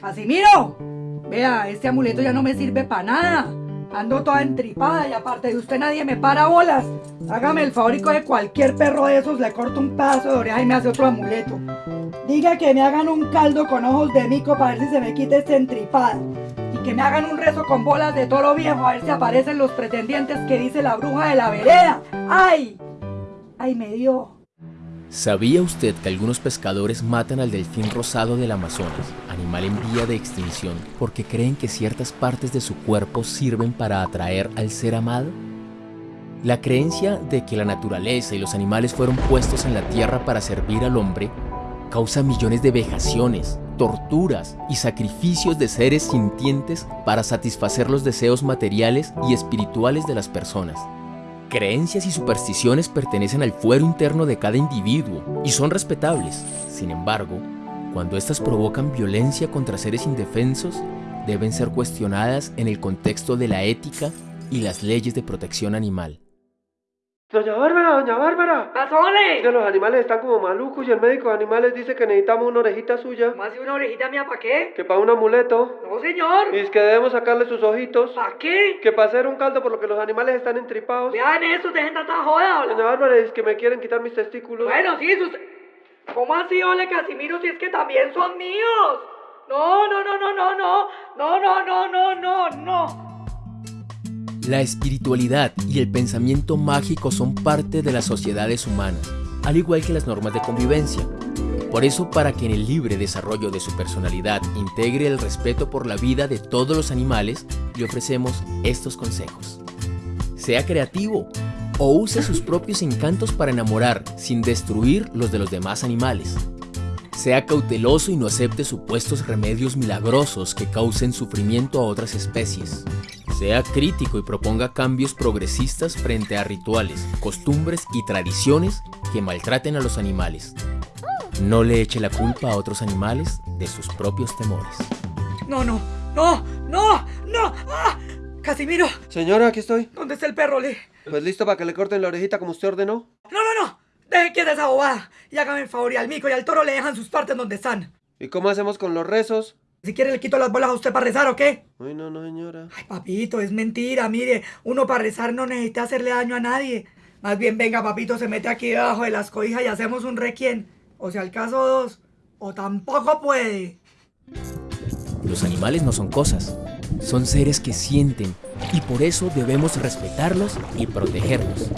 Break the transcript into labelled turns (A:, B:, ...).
A: Casimiro, vea, este amuleto ya no me sirve para nada. Ando toda entripada y aparte de usted nadie me para bolas. Hágame el favor y coge cualquier perro de esos, le corto un pedazo de oreja y me hace otro amuleto. Diga que me hagan un caldo con ojos de mico para ver si se me quita este entripada. Y que me hagan un rezo con bolas de toro viejo a ver si aparecen los pretendientes que dice la bruja de la vereda. ¡Ay! ¡Ay, me dio!
B: ¿Sabía usted que algunos pescadores matan al delfín rosado del Amazonas, animal en vía de extinción, porque creen que ciertas partes de su cuerpo sirven para atraer al ser amado? La creencia de que la naturaleza y los animales fueron puestos en la tierra para servir al hombre causa millones de vejaciones, torturas y sacrificios de seres sintientes para satisfacer los deseos materiales y espirituales de las personas. Creencias y supersticiones pertenecen al fuero interno de cada individuo y son respetables. Sin embargo, cuando éstas provocan violencia contra seres indefensos, deben ser cuestionadas en el contexto de la ética y las leyes de protección animal.
C: Doña Bárbara, doña Bárbara.
A: ¡Pasole!
C: Que los animales están como malucos y el médico de animales dice que necesitamos una orejita suya.
A: ¿Más de una orejita mía para qué?
C: Que para un amuleto.
A: No, señor.
C: Y es que debemos sacarle sus ojitos.
A: ¿Para qué?
C: Que para hacer un caldo por lo que los animales están entripados.
A: Vean eso, dejen tanta joda,
C: Doña. Bárbara, es que me quieren quitar mis testículos.
A: Bueno, sí, sus... ¿Cómo así, ole, Casimiro, si es que también son míos? No, no, no, no, no, no. No, no, no, no, no, no.
B: La espiritualidad y el pensamiento mágico son parte de las sociedades humanas, al igual que las normas de convivencia. Por eso, para que en el libre desarrollo de su personalidad integre el respeto por la vida de todos los animales, le ofrecemos estos consejos. Sea creativo o use sus propios encantos para enamorar sin destruir los de los demás animales. Sea cauteloso y no acepte supuestos remedios milagrosos que causen sufrimiento a otras especies. Sea crítico y proponga cambios progresistas frente a rituales, costumbres y tradiciones que maltraten a los animales. No le eche la culpa a otros animales de sus propios temores.
A: No, no, no, no, no. ¡Ah! Casimiro,
C: Señora, aquí estoy.
A: ¿dónde está el perro, le?
C: Pues listo para que le corten la orejita como usted ordenó.
A: No, no, no. Dejen quieta esa bobada. Y hágame el favor y al mico y al toro le dejan sus partes donde están.
C: ¿Y cómo hacemos con los rezos?
A: Si quiere le quito las bolas a usted para rezar, ¿o qué?
C: Ay, no, no, señora.
A: Ay, papito, es mentira, mire. Uno para rezar no necesita hacerle daño a nadie. Más bien, venga, papito, se mete aquí debajo de las cobijas y hacemos un requiem. O sea, al caso dos. O tampoco puede.
B: Los animales no son cosas, son seres que sienten y por eso debemos respetarlos y protegerlos.